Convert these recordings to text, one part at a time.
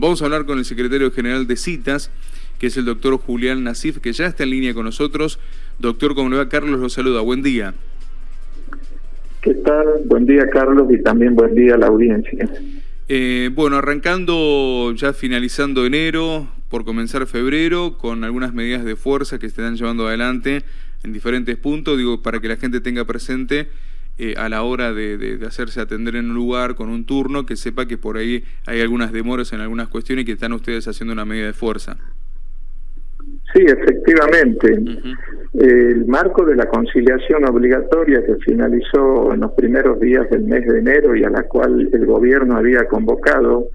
Vamos a hablar con el secretario general de citas, que es el doctor Julián Nasif, que ya está en línea con nosotros. Doctor, ¿cómo le va? Carlos lo saluda. Buen día. ¿Qué tal? Buen día, Carlos, y también buen día a la audiencia. Eh, bueno, arrancando, ya finalizando enero, por comenzar febrero, con algunas medidas de fuerza que se están llevando adelante en diferentes puntos, digo, para que la gente tenga presente eh, a la hora de, hacerse atender en un lugar con un turno, que sepa que por ahí hay algunas demoras en algunas cuestiones y que están ustedes haciendo una medida de fuerza. Sí, efectivamente. El marco de la conciliación obligatoria que finalizó en los primeros días del mes de enero y a la cual el gobierno había convocado,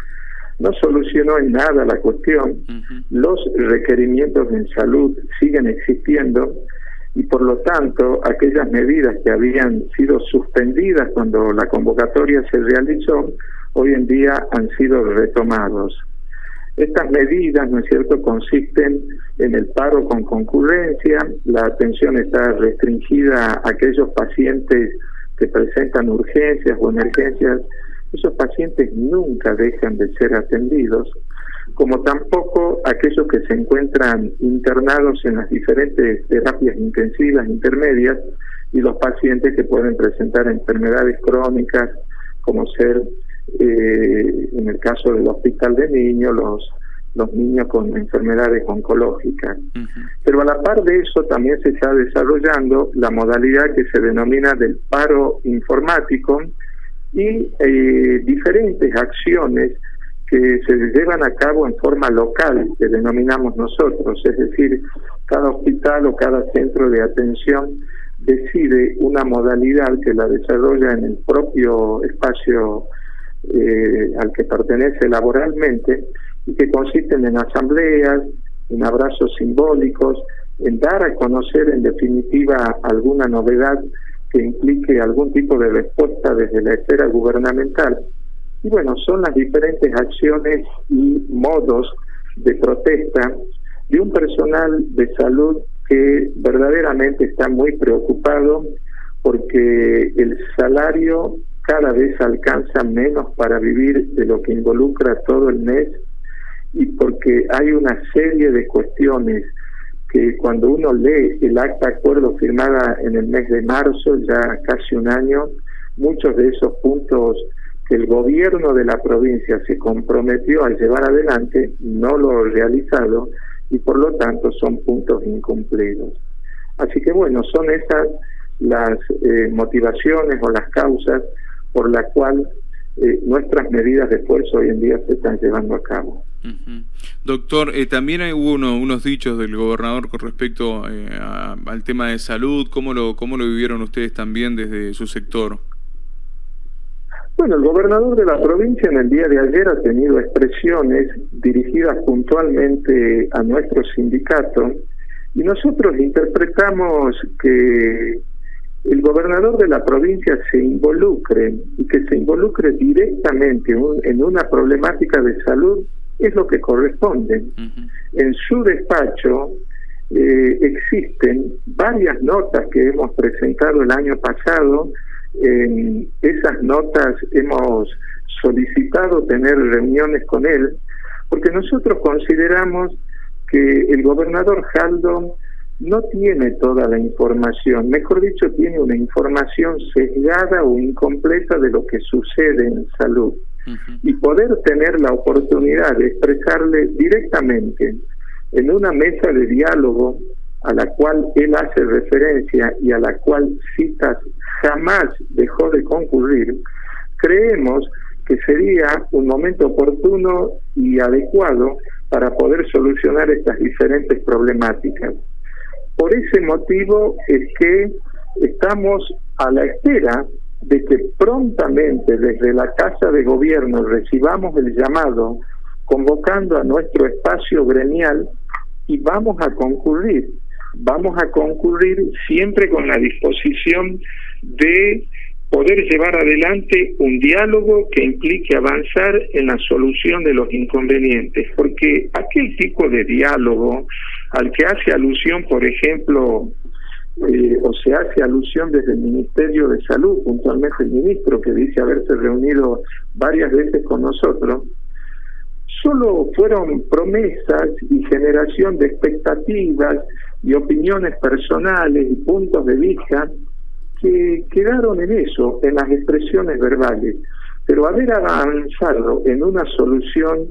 no solucionó en nada la cuestión. Los requerimientos en salud siguen existiendo y por lo tanto aquellas medidas que habían sido suspendidas cuando la convocatoria se realizó, hoy en día han sido retomados. Estas medidas, ¿no es cierto?, consisten en el paro con concurrencia, la atención está restringida a aquellos pacientes que presentan urgencias o emergencias, esos pacientes nunca dejan de ser atendidos, como tampoco aquellos que se encuentran internados en las diferentes terapias intensivas intermedias y los pacientes que pueden presentar enfermedades crónicas como ser eh, en el caso del hospital de niños los los niños con enfermedades oncológicas. Pero a la par de eso también se está desarrollando la modalidad que se denomina del paro informático y eh, diferentes acciones que se llevan a cabo en forma local, que denominamos nosotros, es decir, cada hospital o cada centro de atención decide una modalidad que la desarrolla en el propio espacio eh, al que pertenece laboralmente y que consisten en asambleas, en abrazos simbólicos, en dar a conocer en definitiva alguna novedad que implique algún tipo de respuesta desde la esfera gubernamental y bueno, son las diferentes acciones y modos de protesta de un personal de salud que verdaderamente está muy preocupado porque el salario cada vez alcanza menos para vivir de lo que involucra todo el mes y porque hay una serie de cuestiones que cuando uno lee el acta acuerdo firmada en el mes de marzo, ya casi un año, muchos de esos puntos que el gobierno de la provincia se comprometió a llevar adelante, no lo ha realizado y por lo tanto son puntos incumplidos. Así que bueno, son esas las eh, motivaciones o las causas por las cuales eh, nuestras medidas de esfuerzo hoy en día se están llevando a cabo. Doctor, eh, también hay, hubo unos dichos del gobernador con respecto al tema de salud. ¿Cómo lo, ¿Cómo lo vivieron ustedes también desde su sector? Bueno, el gobernador de la provincia en el día de ayer ha tenido expresiones dirigidas puntualmente a nuestro sindicato y nosotros interpretamos que el gobernador de la provincia se involucre y que se involucre directamente en una problemática de salud es lo que corresponde. En su despacho eh, existen varias notas que hemos presentado el año pasado en esas notas hemos solicitado tener reuniones con él, porque nosotros consideramos que el gobernador Jaldo no tiene toda la información, mejor dicho, tiene una información sesgada o incompleta de lo que sucede en salud. Y poder tener la oportunidad de expresarle directamente en una mesa de diálogo a la cual él hace referencia y a la cual citas jamás dejó de concurrir, creemos que sería un momento oportuno y adecuado para poder solucionar estas diferentes problemáticas. Por ese motivo es que estamos a la espera de que prontamente desde la Casa de Gobierno recibamos el llamado convocando a nuestro espacio gremial y vamos a concurrir vamos a concurrir siempre con la disposición de poder llevar adelante un diálogo que implique avanzar en la solución de los inconvenientes, porque aquel tipo de diálogo al que hace alusión, por ejemplo, eh, o se hace alusión desde el Ministerio de Salud, puntualmente el ministro que dice haberse reunido varias veces con nosotros, solo fueron promesas y generación de expectativas y opiniones personales y puntos de vista que quedaron en eso, en las expresiones verbales. Pero haber avanzado en una solución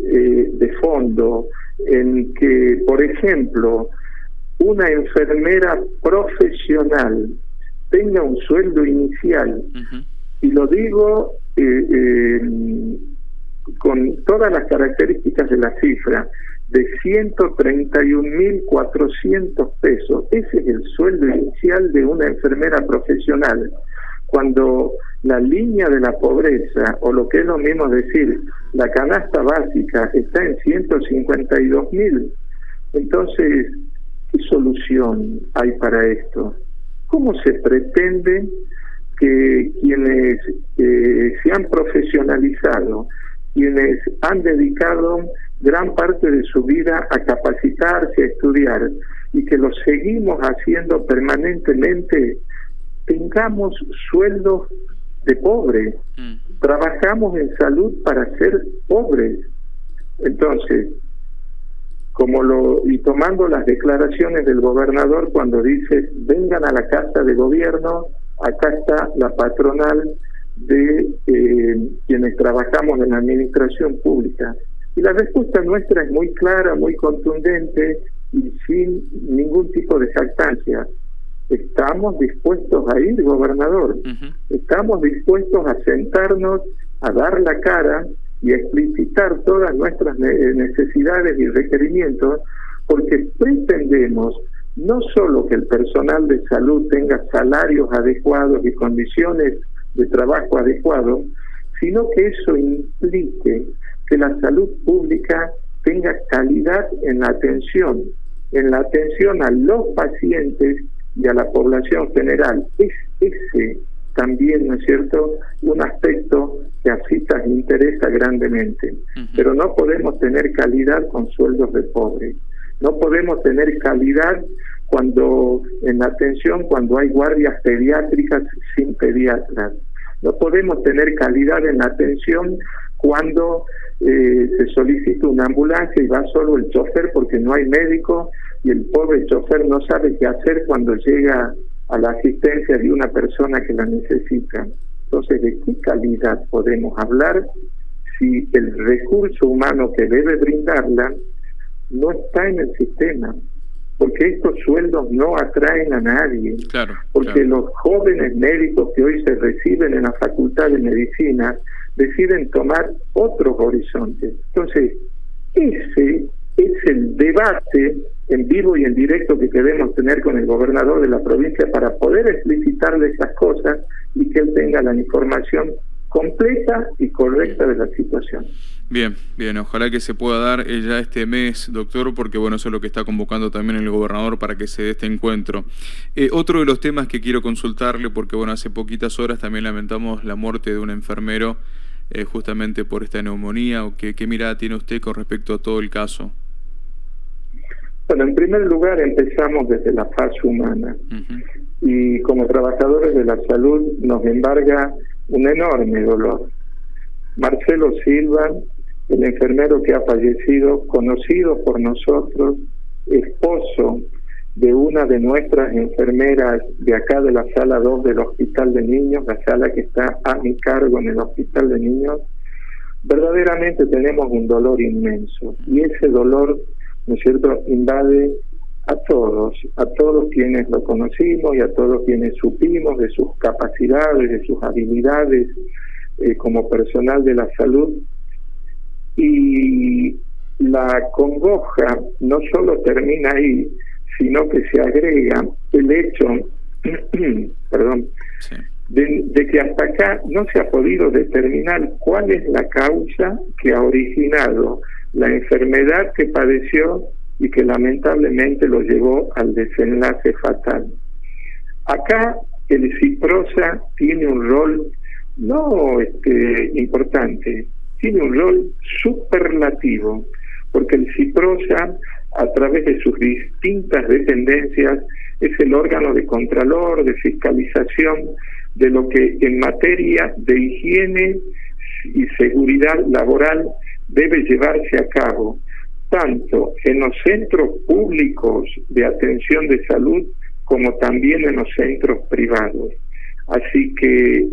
eh, de fondo, en que, por ejemplo, una enfermera profesional tenga un sueldo inicial, y lo digo eh, eh, con todas las características de la cifra, de 131.400 pesos. Ese es el sueldo inicial de una enfermera profesional. Cuando la línea de la pobreza, o lo que es lo mismo decir, la canasta básica está en 152.000, entonces, ¿qué solución hay para esto? ¿Cómo se pretende que quienes eh, se han profesionalizado, quienes han dedicado gran parte de su vida a capacitarse, a estudiar, y que lo seguimos haciendo permanentemente, tengamos sueldos de pobres. Mm. Trabajamos en salud para ser pobres. Entonces, como lo y tomando las declaraciones del gobernador cuando dice vengan a la casa de gobierno, acá está la patronal de eh, quienes trabajamos en la administración pública. Y la respuesta nuestra es muy clara, muy contundente y sin ningún tipo de jactancia. Estamos dispuestos a ir, gobernador. Estamos dispuestos a sentarnos, a dar la cara y a explicitar todas nuestras necesidades y requerimientos, porque pretendemos no solo que el personal de salud tenga salarios adecuados y condiciones de trabajo adecuados, sino que eso implique que la salud pública tenga calidad en la atención, en la atención a los pacientes y a la población general. Es ese también, ¿no es cierto?, un aspecto que a CITAS interesa grandemente. Pero no podemos tener calidad con sueldos de pobres. No podemos tener calidad cuando en la atención cuando hay guardias pediátricas sin pediatras. No podemos tener calidad en la atención cuando eh, se solicita una ambulancia y va solo el chofer porque no hay médico y el pobre chofer no sabe qué hacer cuando llega a la asistencia de una persona que la necesita. Entonces, ¿de qué calidad podemos hablar si el recurso humano que debe brindarla no está en el sistema? Porque estos sueldos no atraen a nadie. Claro, porque los jóvenes médicos que hoy se reciben en la Facultad de Medicina deciden tomar otros horizontes. Entonces, ese es el debate en vivo y en directo que queremos tener con el gobernador de la provincia para poder explicitarle esas cosas y que él tenga la información completa y correcta de la situación. Bien, bien, ojalá que se pueda dar ya este mes, doctor, porque bueno, eso es lo que está convocando también el gobernador para que se dé este encuentro. Eh, otro de los temas que quiero consultarle, porque bueno, hace poquitas horas también lamentamos la muerte de un enfermero eh, justamente por esta neumonía, o qué, qué mirada tiene usted con respecto a todo el caso. Bueno, en primer lugar empezamos desde la fase humana y como trabajadores de la salud nos embarga un enorme dolor. Marcelo Silva, el enfermero que ha fallecido, conocido por nosotros, esposo de una de nuestras enfermeras de acá de la sala 2 del Hospital de Niños, la sala que está a mi cargo en el Hospital de Niños, verdaderamente tenemos un dolor inmenso y ese dolor ¿no es cierto?, invade a todos, a todos quienes lo conocimos y a todos quienes supimos de sus capacidades, de sus habilidades eh, como personal de la salud. Y la congoja no solo termina ahí, sino que se agrega el hecho, perdón, de, de, que hasta acá no se ha podido determinar cuál es la causa que ha originado la enfermedad que padeció y que lamentablemente lo llevó al desenlace fatal. Acá el ciprosa tiene un rol no este, importante, tiene un rol superlativo, porque el ciprosa a través de sus distintas dependencias es el órgano de contralor, de fiscalización de lo que en materia de higiene y seguridad laboral debe llevarse a cabo tanto en los centros públicos de atención de salud como también en los centros privados. Así que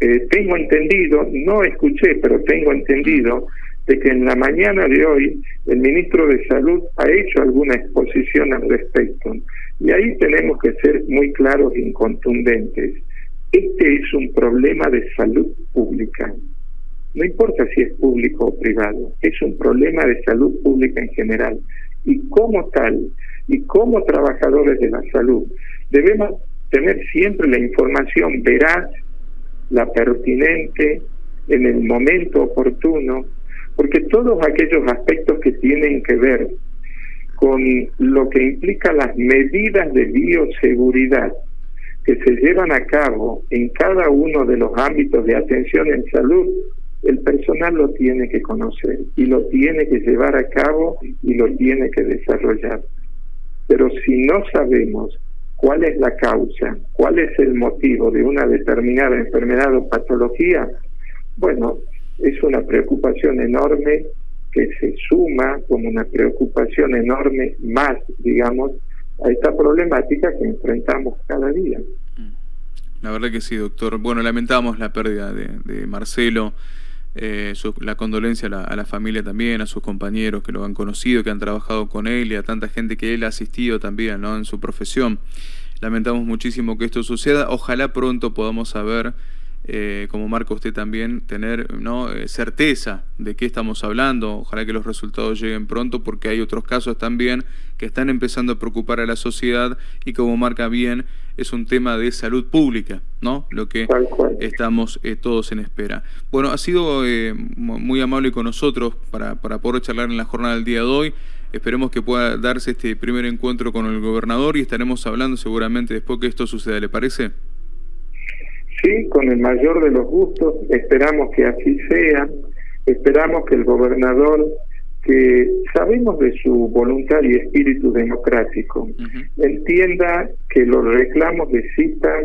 eh, tengo entendido, no escuché, pero tengo entendido de que en la mañana de hoy el ministro de Salud ha hecho alguna exposición al respecto. Y ahí tenemos que ser muy claros y contundentes. Este es un problema de salud pública. No importa si es público o privado, es un problema de salud pública en general. Y como tal, y como trabajadores de la salud, debemos tener siempre la información veraz, la pertinente, en el momento oportuno, porque todos aquellos aspectos que tienen que ver con lo que implica las medidas de bioseguridad que se llevan a cabo en cada uno de los ámbitos de atención en salud, el personal lo tiene que conocer y lo tiene que llevar a cabo y lo tiene que desarrollar. Pero si no sabemos cuál es la causa, cuál es el motivo de una determinada enfermedad o patología, bueno, es una preocupación enorme que se suma como una preocupación enorme más, digamos, a esta problemática que enfrentamos cada día. La verdad que sí, doctor. Bueno, lamentamos la pérdida de, Marcelo, eh, la condolencia a la, familia también, a sus compañeros que lo han conocido, que han trabajado con él y a tanta gente que él ha asistido también ¿no? en su profesión. Lamentamos muchísimo que esto suceda. Ojalá pronto podamos saber eh, como marca usted también, tener ¿no? Eh, certeza de qué estamos hablando. Ojalá que los resultados lleguen pronto porque hay otros casos también que están empezando a preocupar a la sociedad y como marca bien es un tema de salud pública, ¿no? Lo que estamos eh, todos en espera. Bueno, ha sido muy amable con nosotros para, para poder charlar en la jornada del día de hoy. Esperemos que pueda darse este primer encuentro con el gobernador y estaremos hablando seguramente después que esto suceda, ¿le parece? Sí, con el mayor de los gustos, esperamos que así sea, esperamos que el gobernador, que sabemos de su voluntad y espíritu democrático, entienda que los reclamos de cita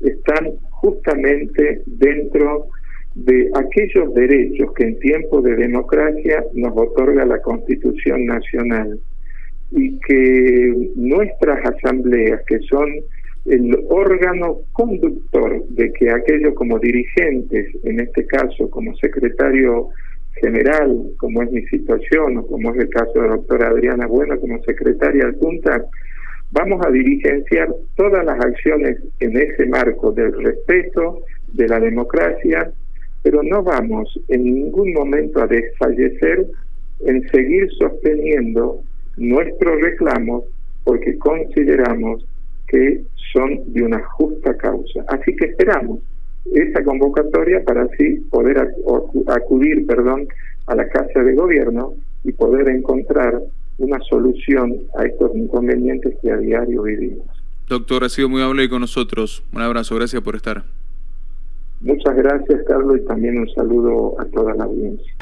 están justamente dentro de aquellos derechos que en tiempo de democracia nos otorga la Constitución Nacional y que nuestras asambleas, que son el órgano conductor de que aquello como dirigentes, en este caso como secretario general, como es mi situación, o como es el caso de la doctora Adriana Bueno como secretaria adjunta, vamos a dirigenciar todas las acciones en ese marco del respeto, de la democracia, pero no vamos en ningún momento a desfallecer en seguir sosteniendo nuestros reclamos porque consideramos que son de una justa causa. Así que esperamos esa convocatoria para así poder acudir perdón, a la Casa de Gobierno y poder encontrar una solución a estos inconvenientes que a diario vivimos. Doctor, ha sido muy amable con nosotros. Un abrazo, gracias por estar. Muchas gracias, Carlos, y también un saludo a toda la audiencia.